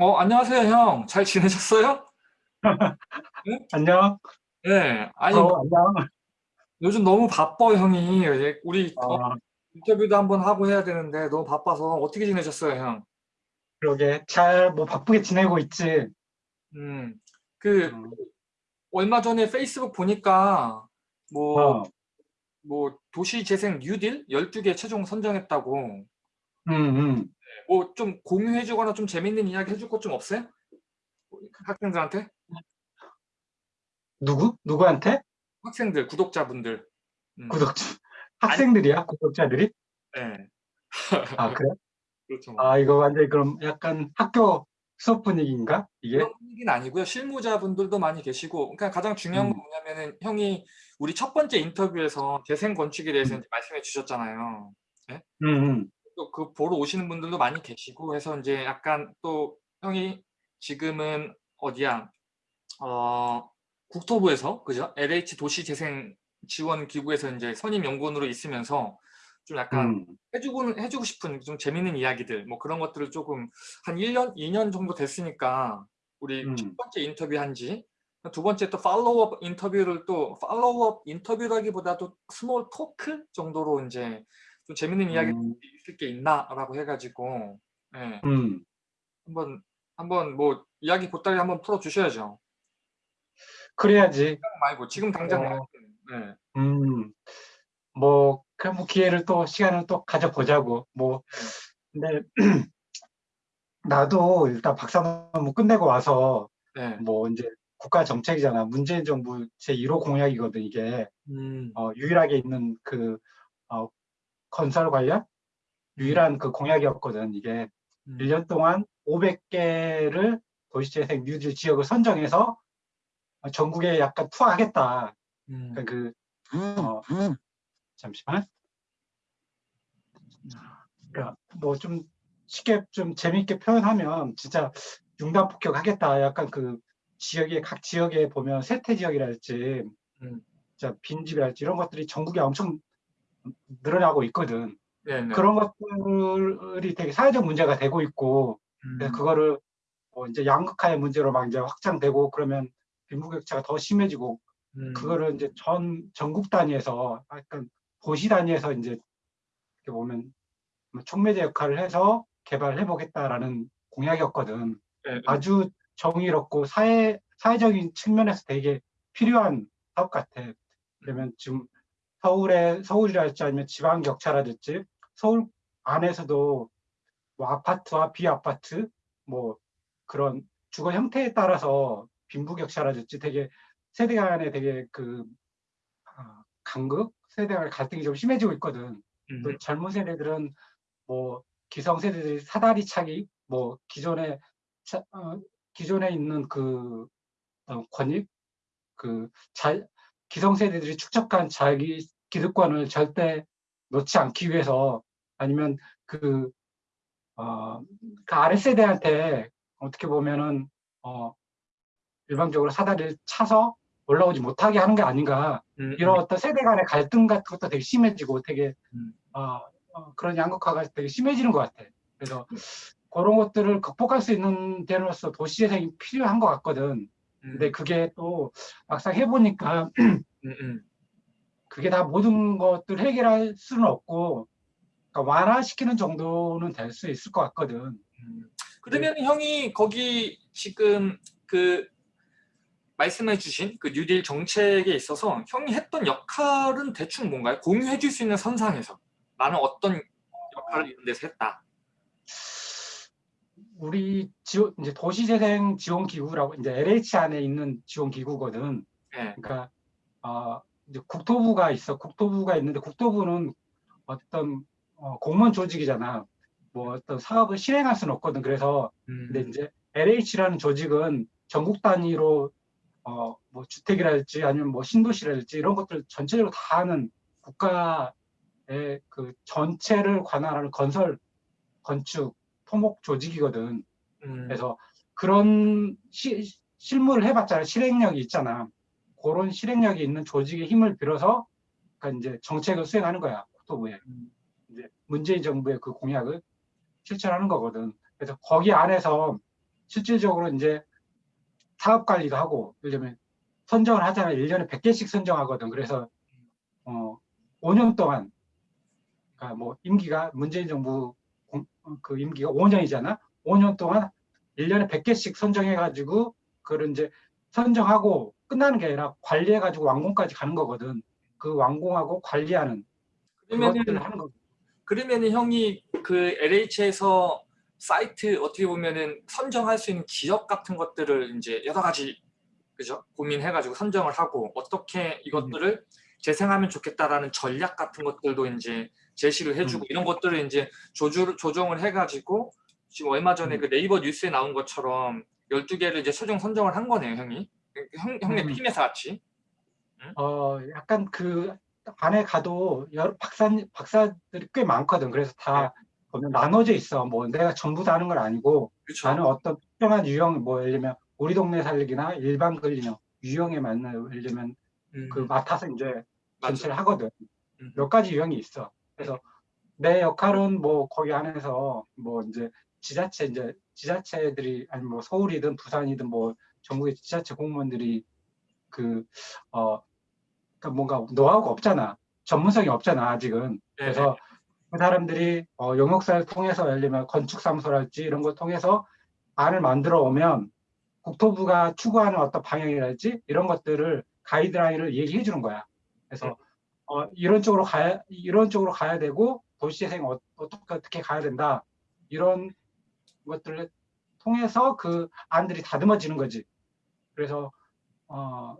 어, 안녕하세요, 형. 잘 지내셨어요? 네? 안녕. 네. 아니, 어, 안녕. 요즘 너무 바빠, 형이. 이제 우리 어, 어, 인터뷰도 한번 하고 해야 되는데 너무 바빠서 어떻게 지내셨어요, 형? 그러게. 잘, 뭐, 바쁘게 지내고 있지. 음, 그 음, 얼마 전에 페이스북 보니까 뭐, 어, 뭐 도시재생 뉴딜 12개 최종 선정했다고. 음, 음. 뭐 좀 공유해주거나 좀 재밌는 이야기 해줄 것 좀 없어요? 학생들한테? 누구? 누구한테? 학생들, 구독자분들. 음. 구독자. 아니, 학생들이야? 구독자들이? 네. 아, 그래? 그렇죠. 뭐. 아, 이거 완전히 그럼 약간 학교 수업 분위기인가? 이게? 그런 분위기는 아니고요. 실무자분들도 많이 계시고, 그러니까 가장 중요한 건 음, 뭐냐면은 형이 우리 첫 번째 인터뷰에서 재생 건축에 대해서 음, 말씀해 주셨잖아요. 예? 음, 음. 또 그 보러 오시는 분들도 많이 계시고 해서 이제 약간 또 형이 지금은 어디야? 어, 국토부에서 그죠? LH 도시재생 지원 기구에서 이제 선임 연구원으로 있으면서 좀 약간 음, 해주고 해주고 싶은 좀 재밌는 이야기들 뭐 그런 것들을 조금 한 1년, 2년 정도 됐으니까 우리 첫 음, 번째 인터뷰 한지 두 번째 또 follow up 인터뷰를 또 follow up 인터뷰라기보다도 small talk 정도로 이제 좀 재밌는 이야기 음, 있을 게 있나라고 해가지고 예, 음. 한번 한번 뭐 이야기 보따리 한번 풀어 주셔야죠. 그래야지. 말고 지금 당장 어, 예, 음, 뭐, 그럼 뭐 기회를 또, 시간을 또 가져보자고. 뭐, 근데 나도 일단 박사 논문 끝내고 와서 예, 뭐 이제 국가 정책이잖아. 문재인 정부 제 1호 공약이거든, 이게. 음, 어, 유일하게 있는 그, 어, 건설 관련 음, 유일한 그 공약이었거든, 이게. 음, 1년 동안 500개를 도시재생 뉴딜 지역을 선정해서 전국에 약간 투하하겠다. 음, 그러니까 그, 어, 잠시만. 그러니까 뭐 좀 쉽게 좀 재밌게 표현하면 진짜 융단 폭격하겠다. 약간 그 지역에 각 지역에 보면 세태 지역이랄지 음, 진짜 빈집이랄지 이런 것들이 전국에 엄청 늘어나고 있거든. 네, 네, 그런 것들이 되게 사회적 문제가 되고 있고 그래서 음, 그거를 뭐 이제 양극화의 문제로 막 이제 확장되고 그러면 빈부격차가 더 심해지고 음, 그거를 이제 전 전국 단위에서 약간 도시 단위에서 이제 이렇게 보면 뭐 촉매제 역할을 해서 개발해 보겠다라는 공약이었거든. 네, 네, 아주 정의롭고 사회 사회적인 측면에서 되게 필요한 사업 같아. 음, 그러면 지금 서울에 서울이랄지 아니면 지방 격차라든지 서울 안에서도 뭐 아파트와 비아파트 뭐 그런 주거 형태에 따라서 빈부격차라든지 되게 세대 간에 되게 그 아, 간극 세대 간 갈등이 좀 심해지고 있거든. 또 음, 젊은 세대들은 뭐 기성 세대들이 사다리 차기 뭐 기존에 차- 어, 기존에 있는 그 어, 권익 그 자, 기성 세대들이 축적한 자기 기득권을 절대 놓지 않기 위해서 아니면 그, 어, 그 아래 세대한테 어떻게 보면은 어, 일방적으로 사다리를 차서 올라오지 못하게 하는 게 아닌가 음, 음, 이런 어떤 세대 간의 갈등 같은 것도 되게 심해지고 되게 음. 어, 어, 그런 양극화가 되게 심해지는 것 같아. 그래서 그런 것들을 극복할 수 있는 데로서 도시재생이 필요한 것 같거든. 근데 음, 그게 또 막상 해보니까 음, 음. 그게 다 모든 것들 해결할 수는 없고 그러니까 완화시키는 정도는 될 수 있을 것 같거든. 음. 그러면 형이 거기 지금 그 말씀해 주신 그 뉴딜 정책에 있어서 형이 했던 역할은 대충 뭔가요? 공유해 줄 수 있는 선상에서 나는 어떤 역할을 이런 데서 했다. 우리 지원, 이제 도시재생 지원 기구라고 이제 LH 안에 있는 지원 기구거든. 예. 그러니까 어, 이제 국토부가 있어. 국토부가 있는데 국토부는 어떤 어, 공무원 조직이잖아. 뭐 어떤 사업을 실행할 수는 없거든. 그래서 근데 음, 이제 LH라는 조직은 전국 단위로 어, 뭐 주택이랄지 아니면 뭐 신도시랄지 이런 것들 전체적으로 다 하는 국가의 그 전체를 관할하는 건설, 건축, 토목 조직이거든. 음, 그래서 그런 시, 실무를 해봤잖아. 실행력이 있잖아. 그런 실행력이 있는 조직의 힘을 빌어서 그러니까 이제 정책을 수행하는 거야. 국토부에. 음, 이제 문재인 정부의 그 공약을 실천하는 거거든. 그래서 거기 안에서 실질적으로 이제 사업 관리도 하고 예를 들면 선정을 하잖아요. 1년에 100개씩 선정하거든. 그래서 어 5년 동안 그러니까 뭐 임기가 문재인 정부 공- 그 임기가 5년이잖아. 5년 동안 1년에 100개씩 선정해 가지고 그걸 이제 선정하고 끝나는 게 아니라 관리해 가지고 완공까지 가는 거거든. 그 완공하고 관리하는 그러면은 하는 거. 그러면은 형이 그 LH에서 사이트 어떻게 보면은 선정할 수 있는 지역 같은 것들을 이제 여러 가지 그죠 고민해가지고 선정을 하고 어떻게 이것들을 재생하면 좋겠다라는 전략 같은 것들도 이제 제시를 해주고 음. 이런 것들을 이제 조주, 조정을 해가지고 지금 얼마 전에 음. 그 네이버 뉴스에 나온 것처럼 12개를 이제 최종 선정을 한 거네요 형이 형, 형네 음. 팀에서 같이 어 약간 그 안에 가도 여러 박사 박사들이 꽤 많거든. 그래서 다 보면 나눠져 있어. 뭐 내가 전부 다 하는 건 아니고 그렇죠 나는 어떤 특정한 유형 뭐 예를 들면 우리 동네 살리기나 일반 근린형 유형에 맞는 예를 들면 음, 그 맡아서 이제. 전체를 하거든. 음. 몇 가지 유형이 있어. 그래서 내 역할은 뭐 거기 안에서 뭐 이제 지자체 이제 지자체들이 아니 뭐 서울이든 부산이든 뭐 전국의 지자체 공무원들이 그 어 그러니까 뭔가 노하우가 없잖아. 전문성이 없잖아 아직은. 네, 그래서 그 사람들이 어, 용역사를 통해서 예를 들면 건축사무소랄지 이런 걸 통해서 안을 만들어 오면 국토부가 추구하는 어떤 방향이랄지 이런 것들을 가이드라인을 얘기해 주는 거야. 그래서 어, 이런 쪽으로 가야 이런 쪽으로 가야 되고 도시재생 어, 어떻게 어떻게 가야 된다 이런 것들을 통해서 그 안들이 다듬어지는 거지. 그래서 어,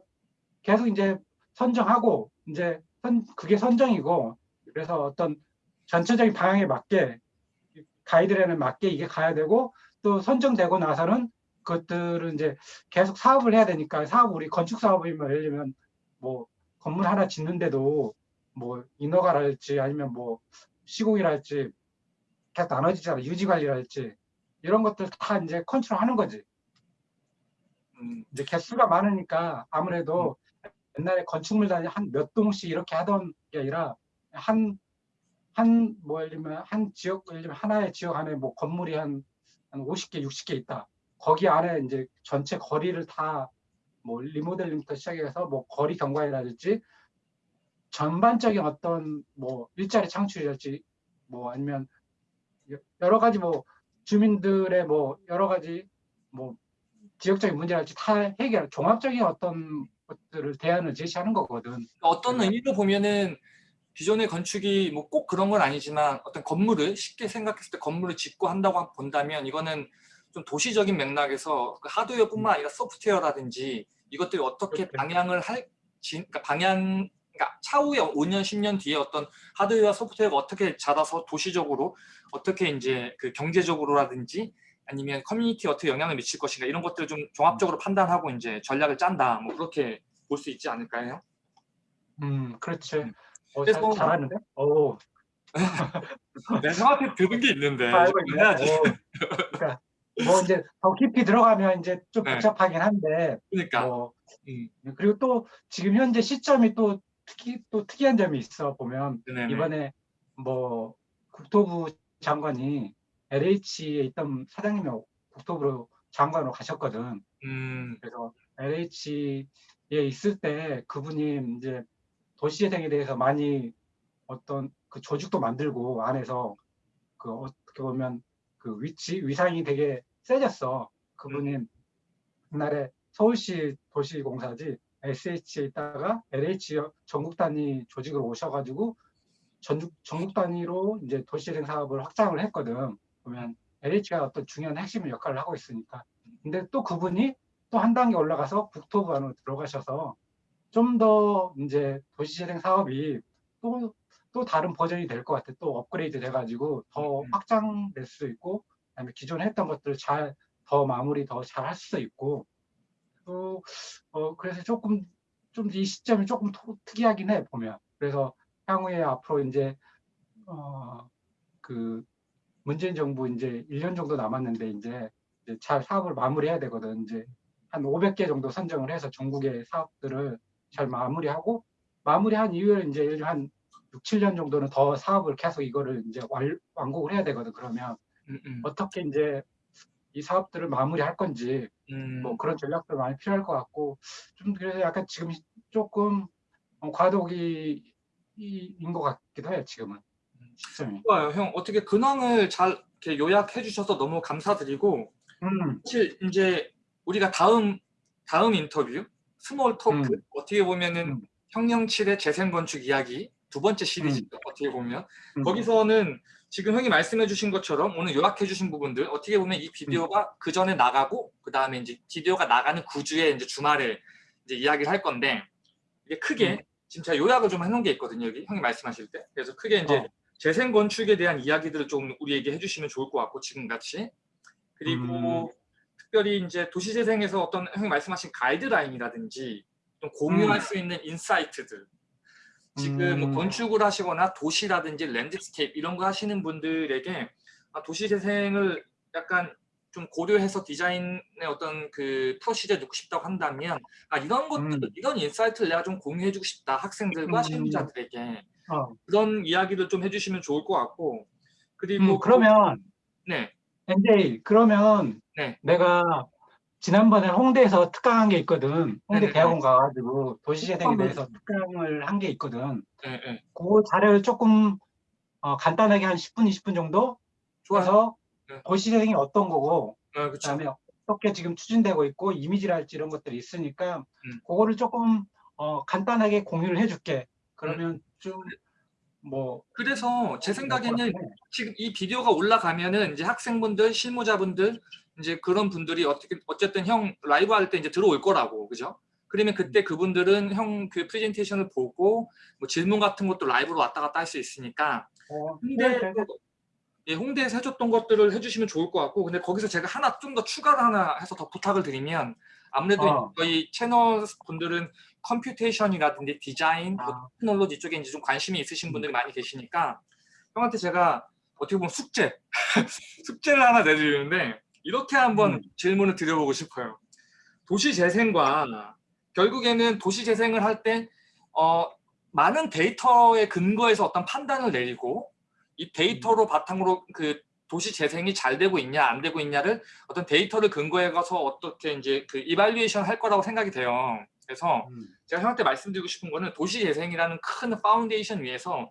계속 이제 선정하고 이제 선, 그게 선정이고 그래서 어떤 전체적인 방향에 맞게 가이드라인에 맞게 이게 가야 되고 또 선정되고 나서는 그것들은 이제 계속 사업을 해야 되니까 사업 우리 건축 사업이면 예를 들면 뭐 건물 하나 짓는데도 뭐 인허가랄지 아니면 뭐 시공이랄지 계속 나눠지잖아 유지 관리랄지 이런 것들 다 이제 컨트롤하는 거지. 음, 이제 개수가 많으니까 아무래도 옛날에 건축물단이 한몇 동씩 이렇게 하던 게 아니라 한 한 뭐 예를 들면 한 지역 예를 들면 하나의 지역 안에 뭐 건물이 한, 한 50개 60개 있다. 거기 안에 이제 전체 거리를 다 뭐 리모델링부터 시작해서 뭐 거리 경관이라든지 전반적인 어떤 뭐 일자리 창출이랄지 뭐 아니면 여- 여러 가지 뭐 주민들의 뭐 여러 가지 뭐 지역적인 문제랄지 다 해결 종합적인 어떤 것들을 대안을 제시하는 거거든. 어떤 네. 의미로 보면은 기존의 건축이 뭐 꼭 그런 건 아니지만 어떤 건물을 쉽게 생각했을 때 건물을 짓고 한다고 본다면 이거는 좀 도시적인 맥락에서 그 하드웨어뿐만 아니라 소프트웨어라든지 이것들이 어떻게 그렇죠. 방향을 할 지, 그러니까 방향 그러니까 차후에 5년 10년 뒤에 어떤 하드웨어 소프트웨어가 어떻게 자라서 도시적으로 어떻게 이제 그 경제적으로라든지 아니면 커뮤니티에 어떻게 영향을 미칠 것인가 이런 것들을 좀 종합적으로 판단하고 이제 전략을 짠다 뭐 그렇게 볼 수 있지 않을까요? 음, 그렇지. 음. 어, 잘, 그래서- 잘하는데? 오, 내가 형한테 들은 게 있는데 있네. 해야지. 오. 그러니까 뭐 이제 더 깊이 들어가면 이제 좀 네. 복잡하긴 한데 그러니까 뭐 음, 그리고 또 지금 현재 시점이 또 특이 또 특이한 점이 있어 보면 네네. 이번에 뭐 국토부 장관이 LH에 있던 사장님이 국토부로 장관으로 가셨거든. 음, 그래서 LH에 있을 때 그분이 이제 도시재생에 대해서 많이 어떤 그 조직도 만들고 안에서 그 어떻게 보면 그 위치 위상이 되게 세졌어. 그분이 옛날에 서울시 도시공사지 SH에 있다가 LH 전국 단위 조직으로 오셔가지고 전국 전국 단위로 이제 도시재생 사업을 확장을 했거든. 보면 LH가 어떤 중요한 핵심 역할을 하고 있으니까. 근데 또 그분이 또 한 단계 올라가서 국토부 안으로 들어가셔서 좀 더 이제 도시재생 사업이 또, 또 다른 버전이 될 것 같아. 또 업그레이드 돼가지고 더 음. 확장될 수 있고, 그다음에 기존에 했던 것들을 잘, 더 마무리 더 잘 할 수 있고, 또, 어, 그래서 조금, 좀 이 시점이 조금 토- 특이하긴 해, 보면. 그래서 향후에 앞으로 이제, 어, 그, 문재인 정부 이제 1년 정도 남았는데, 이제, 이제 잘 사업을 마무리해야 되거든. 이제 한 500개 정도 선정을 해서 전국의 사업들을 잘 마무리하고 마무리한 이후에 이제 한 6, 7년 정도는 더 사업을 계속 이거를 이제 완, 완공을 해야 되거든. 그러면 음, 음. 어떻게 이제 이 사업들을 마무리할 건지 음, 뭐 그런 전략도 많이 필요할 것 같고 좀 그래서 약간 지금 조금 어, 과도기인 것 같기도 해요 지금은 시점이. 좋아요. 형 어떻게 근황을 잘 이렇게 요약해 주셔서 너무 감사드리고 음, 사실 이제 우리가 다음 다음 인터뷰 small talk 음. 어떻게 보면은 음. 형령칠의 재생 건축 이야기 두 번째 시리즈 어떻게 보면 음. 거기서는 지금 형이 말씀해 주신 것처럼 오늘 요약해 주신 부분들 어떻게 보면 이 비디오가 그 전에 나가고 그 다음에 이제 비디오가 나가는 구주에 이제 주말에 이제 이야기를 할 건데 이게 크게 음. 지금 제가 요약을 좀 해놓은 게 있거든요 여기 형이 말씀하실 때 그래서 크게 이제 어. 재생 건축에 대한 이야기들을 좀 우리에게 해주시면 좋을 것 같고 지금 같이 그리고 음. 특별히 이제 도시재생에서 어떤 형이 말씀하신 가이드라인이라든지 좀 공유할 음. 수 있는 insight들 지금 뭐 음. 건축을 하시거나 도시라든지 landscape 이런 거 하시는 분들에게 아, 도시 재생을 약간 좀 고려해서 디자인의 어떤 그 procedure 넣고 싶다고 한다면 아, 이런 것들 음. 이런 insight를 내가 좀 공유해주고 싶다 학생들과 음. 실무자들에게 어. 그런 이야기를 좀 해주시면 좋을 것 같고 그리고 음, 그러면 네 NJ 그러면 네. 내가 지난번에 홍대에서 특강한 게 있거든. 홍대 네네네. 대학원 가가지고 도시재생에 대해서 특강을 한 게 있거든. 네, 네. 그 자료를 조금 어, 간단하게 한 10분, 20분 정도 네. 도시재생이 어떤 거고 네. 그다음에 어떻게 지금 추진되고 있고 이미지랄지 이런 것들이 있으니까 음. 그거를 조금 어, 간단하게 공유를 해줄게. 그러면 좀 뭐 그래서 제 생각에는 네. 지금 이 비디오가 올라가면은 이제 학생분들, 실무자분들 이제 그런 분들이 어떻게 어쨌든 형 라이브 할 때 이제 들어올 거라고 그죠? 그러면 그때 그분들은 형 그 프레젠테이션을 보고 뭐 질문 같은 것도 라이브로 왔다 갔다 할 수 있으니까 어, 홍대 네, 네, 네. 예, 홍대에서 해줬던 것들을 해주시면 좋을 것 같고 근데 거기서 제가 하나 좀 더 추가를 하나 해서 더 부탁을 드리면 아무래도 어. 저희 채널 분들은 computation이라든지 디자인, 뭐 아. 테크놀로지 쪽에 이제 좀 관심이 있으신 분들이 많이 계시니까 형한테 제가 어떻게 보면 숙제 숙제를 하나 내드리는데 이렇게 한번 음. 질문을 드려보고 싶어요. 도시 재생과 결국에는 도시 재생을 할때 어, 많은 데이터에 근거해서 어떤 판단을 내리고 이 데이터로 바탕으로 그 도시 재생이 잘 되고 있냐 안 되고 있냐를 어떤 데이터를 근거해 가서 어떻게 이제 그 evaluation 할 거라고 생각이 돼요. 그래서 음. 제가 형한테 말씀드리고 싶은 거는 도시 재생이라는 큰 파운데이션 위에서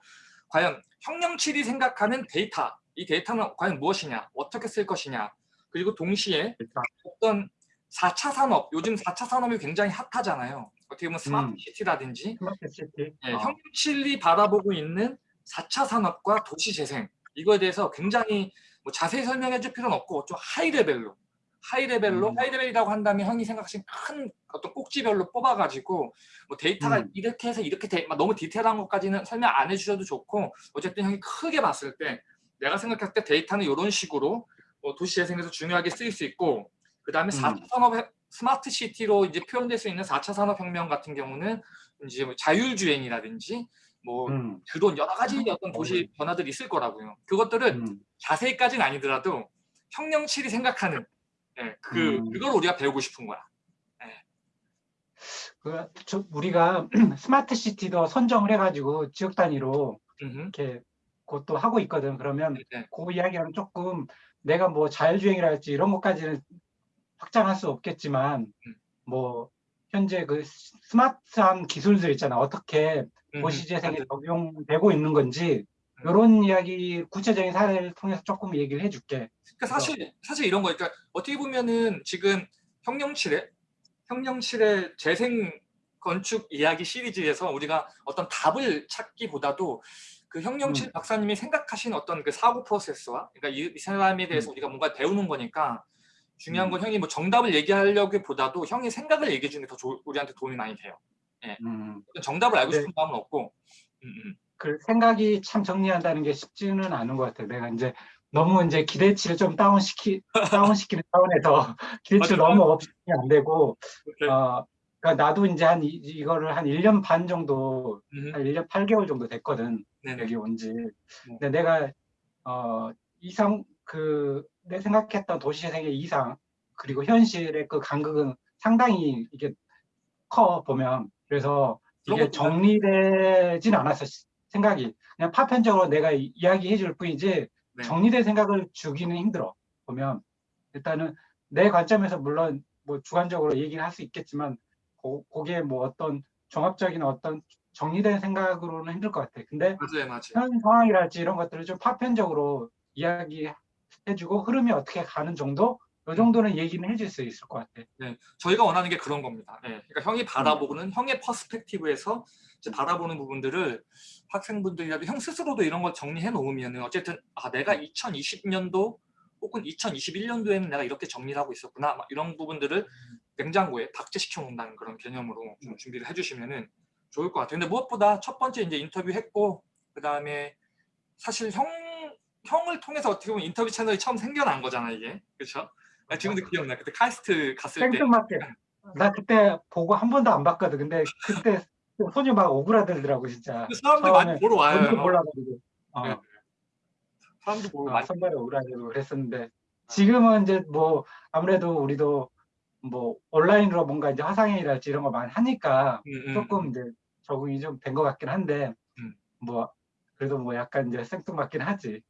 과연 형령칠이 생각하는 데이터 이 데이터는 과연 무엇이냐 어떻게 쓸 것이냐 그리고 동시에 어떤 4차 산업 요즘 4차 산업이 굉장히 핫하잖아요. 어떻게 보면 스마트 음. city라든지 smart city. 예, 어. 형칠이 바라보고 있는 4차 산업과 도시 재생 이거에 대해서 굉장히 뭐 자세히 설명해 줄 필요는 없고 좀 high level로 high level로 음. high level이라고 한다면 형이 생각하신 큰 어떤 꼭지별로 뽑아가지고 뭐 데이터가 음. 이렇게 해서 이렇게 돼, 막 너무 디테일한 것까지는 설명 안 해주셔도 좋고 어쨌든 형이 크게 봤을 때 내가 생각할 때 데이터는 이런 식으로 뭐 도시 재생에서 중요하게 쓰일 수 있고 그 다음에 4차 산업 스마트 시티로 이제 표현될 수 있는 4차 산업혁명 같은 경우는 이제 뭐 자율주행이라든지 뭐 음. 드론 여러 가지 어떤 도시 변화들이 있을 거라고요. 그것들을 음. 자세히까지는 아니더라도 형령칠이 생각하는 예, 그 음. 그걸 우리가 배우고 싶은 거야. 그, 저, 우리가 스마트 시티도 선정을 해가지고 지역 단위로. 이렇게 그것도 하고 있거든. 그러면 네. 그 이야기하면 조금 내가 뭐 자율주행이랄지 이런 것까지는 확장할 수 없겠지만 음. 뭐 현재 그 스- 스마트한 기술들 있잖아. 어떻게. 도시재생에 적용되고 있는 건지 음. 이런 이야기 구체적인 사례를 통해서 조금 얘기를 해줄게. 그러니까 사실 사실 이런 거 그러니까 어떻게 보면은 지금 형령칠의 형령칠의 재생 건축 이야기 시리즈에서 우리가 어떤 답을 찾기보다도 그 형령칠 음. 박사님이 생각하신 어떤 그 사고 프로세스와 그러니까 이, 이 사람에 대해서 우리가 뭔가 배우는 거니까 중요한 건 형이 뭐 정답을 얘기하려기 보다도 형이 생각을 얘기해 주는 게 더 우리한테 도움이 많이 돼요. 음. 정답을 알고 네. 싶은 마음은 없고. 음, 음. 그 생각이 참 정리한다는 게 쉽지는 않은 것 같아요. 내가 이제 너무 이제 기대치를 좀 다운시키 다운시키는 차원에서 기대치를. 너무 없이면 안 되고 이렇게, 어 그러니까 나도 이제 한 이, 이거를 한 1년 반 정도 음, 한 1년 8개월 정도 됐거든. 네네. 여기 온 지. 근데 내가 어 이상 그 내 생각했던 도시재생의 이상 그리고 현실의 그 간극은 상당히 이게 커 보면 그래서 이게 정리되진 않았어 시- 생각이 그냥 파편적으로 내가 이- 이야기해 줄 뿐이지 네. 정리된 생각을 주기는 힘들어 보면 일단은 내 관점에서 물론 뭐 주관적으로 얘기를 할 수 있겠지만 고, 거기에 뭐 어떤 종합적인 어떤 정리된 생각으로는 힘들 것 같아. 근데 맞아요, 맞아요. 현 상황이랄지 이런 것들을 좀 파편적으로 이야기해주고 흐름이 어떻게 가는 정도? 이 정도는 얘기는 해줄 수 있을 것 같아. 네, 저희가 원하는 게 그런 겁니다. 네, 그러니까 형이 바라보는 형의 퍼스펙티브에서 이제 바라보는 부분들을 학생분들이라도 형 스스로도 이런 걸 정리해 놓으면 어쨌든 아 내가 2020년도 혹은 2021년도에는 내가 이렇게 정리를 하고 있었구나 막 이런 부분들을 냉장고에 박제시켜 놓는다는 그런 개념으로 좀 준비를 해주시면은 좋을 것 같아요. 근데 무엇보다 첫 번째 이제 인터뷰 했고 그 다음에 사실 형 형을 통해서 어떻게 보면 인터뷰 채널이 처음 생겨난 거잖아 이게 그렇죠? 나 지금도 기억나. 그때 카이스트 갔을 때 생뚱맞게. 나 그때 보고 한 번도 안 봤거든. 근데 그때 손이 막 오그라들더라고 진짜. 그 사람들 많이 보러 와요. 몰라가지고. 어. 네. 사람도 보고 아, 많이 선발에 오그라들고 그랬었는데 지금은 이제 뭐 아무래도 우리도 뭐 온라인으로 뭔가 이제 화상회의랄지 이런 거 많이 하니까 음, 음, 조금 이제 적응이 좀 된 것 같긴 한데 음. 뭐 그래도 뭐 약간 이제 생뚱맞긴 하지.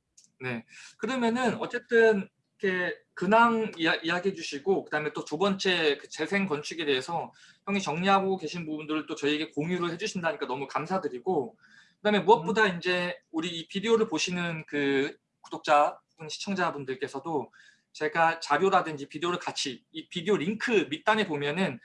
네. 그러면은 어쨌든 이렇게 근황 이야, 이야 기해 주시고 그다음에 또 두 번째 그 재생 건축에 대해서 형이 정리하고 계신 부분들을 또 저희에게 공유를 해주신다니까 너무 감사드리고 그다음에 무엇보다 이제 우리 이 비디오를 보시는 그 구독자 시청자분들께서도 제가 자료라든지 비디오를 같이 이 비디오 링크 밑단에 보면은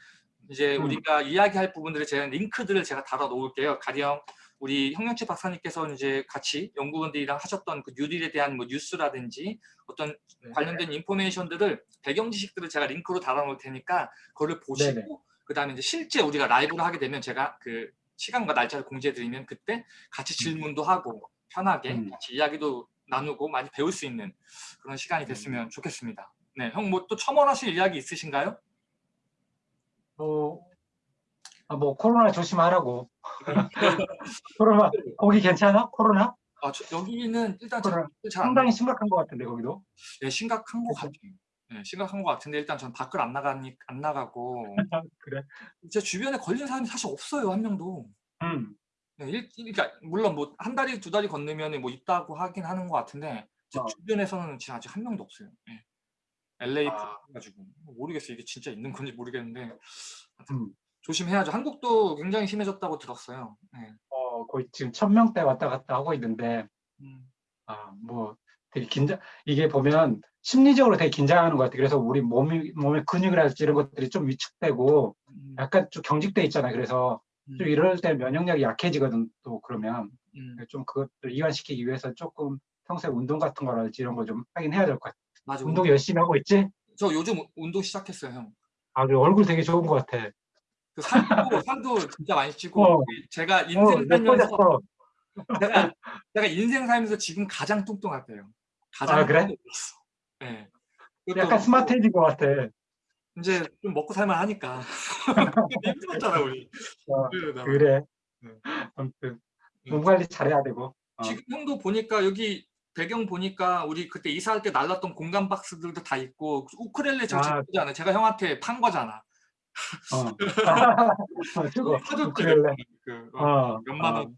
이제 음. 우리가 이야기할 부분들을 제가 링크들을 제가 달아 놓을게요. 가령 우리 형영채 박사님께서 이제 같이 연구원들이랑 하셨던 그 뉴딜에 대한 뭐 뉴스라든지 어떤 네. 관련된 인포메이션들을 배경 지식들을 제가 링크로 달아 놓을 테니까 그거를 보시고 네네. 그 다음에 이제 실제 우리가 라이브를 하게 되면 제가 그 시간과 날짜를 공지해 드리면 그때 같이 질문도 하고 편하게 음. 같이 이야기도 나누고 많이 배울 수 있는 그런 시간이 음. 됐으면 좋겠습니다. 네, 형 뭐 또 첨언하실 이야기 있으신가요? 뭐, 아, 뭐 코로나 조심하라고. 코로나 거기 괜찮아? 코로나? 아, 저, 여기는 일단 코로나 잘안 상당히 심각한 것 같은데 거기도. 네, 심각한 것 같아요. 네, 심각한 것 같은데 일단 전 밖을 안 나가니 안 나가고 그래. 제 주변에 걸린 사람이 사실 없어요 한 명도. 음. 네, 일, 그러니까 물론 뭐 한 달이 두 달이 건너면 뭐 있다고 하긴 하는 것 같은데 제 어. 주변에서는 지금 아직 한 명도 없어요. 네. LA 아. 가지고 모르겠어요 이게 진짜 있는 건지 모르겠는데 하여튼 음. 조심해야죠. 한국도 굉장히 심해졌다고 들었어요. 네. 어, 거의 지금 천 명대 왔다 갔다 하고 있는데 음, 아, 뭐 되게 긴장 이게 보면 심리적으로 되게 긴장하는 것 같아. 그래서 우리 몸이 몸의 근육이라든지 이런 것들이 좀 위축되고 음, 약간 좀 경직돼 있잖아. 그래서 좀 음, 이럴 때 면역력이 약해지거든. 또 그러면 음. 좀 그것들 이완시키기 위해서 조금 평소에 운동 같은 거랄지 이런 거 좀 하긴 해야 될 것 같아. 맞아. 운동 열심히 하고 있지? 저 요즘 운동 시작했어요, 형. 아, 그리고 얼굴 되게 좋은 것 같아. 그 살도 살도 진짜 많이 찌고 어. 제가 어, 인생 살면서 예뻐졌어. 제가 제가 인생 살면서 지금 가장 뚱뚱하대요. 가장 아, 그래? 네. 약간 스마트해진 것 같아. 이제 좀 먹고 살만 하니까 힘들었잖아 우리. 어. 그래. 네. 아무튼 네. 몸 관리 잘해야 되고. 어. 지금 형도 보니까 여기 배경 보니까 우리 그때 이사할 때 날랐던 공간 박스들도 다 있고 우크렐레 저 아. 제거잖아. 제가 형한테 판 거잖아. 어. 어, 저거 사줬지. 우크렐레. 그, 어, 어, 몇만 어. 원또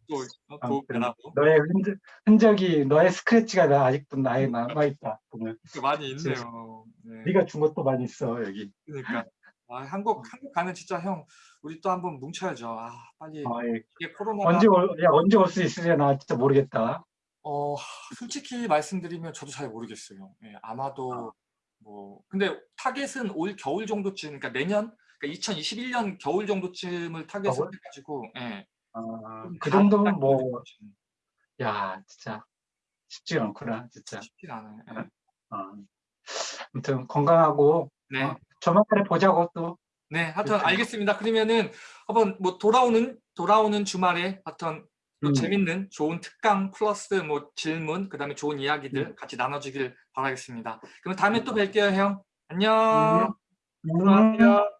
아무튼 도움되라고 너의 흔적, 흔적이 너의 스크래치가 나 아직도 나에 남아 있다 보면 많이 있네요. 네. 네가 준 것도 많이 있어 여기. 그러니까 아, 한국 한국 가면 진짜 형 우리 또 한번 뭉쳐야죠. 아 빨리 어, 예. 이게 코로나가 언제 올, 야 언제 올 수 있으려나 진짜 모르겠다. 어 솔직히 말씀드리면 저도 잘 모르겠어요. 예, 아마도 뭐 근데 타겟은 올 겨울 정도쯤 그러니까 내년 그러니까 2021년 겨울 정도쯤을 타겟을? 해가지고 예, 아, 좀 그 가- 정도면 딱 뭐. 야 진짜 쉽지 않구나 진짜. 쉽지 않아요. 예. 어. 아무튼 건강하고 네. 어, 저만간에 보자고 또. 네, 하여튼 그렇죠. 알겠습니다. 그러면은 한번 뭐 돌아오는 돌아오는 주말에 하여튼 또 음. 재밌는 좋은 특강 플러스 뭐 질문 그다음에 좋은 이야기들 음. 같이 나눠주길 바라겠습니다. 그럼 다음에 또 뵐게요, 형. 안녕. 음. 들어가세요.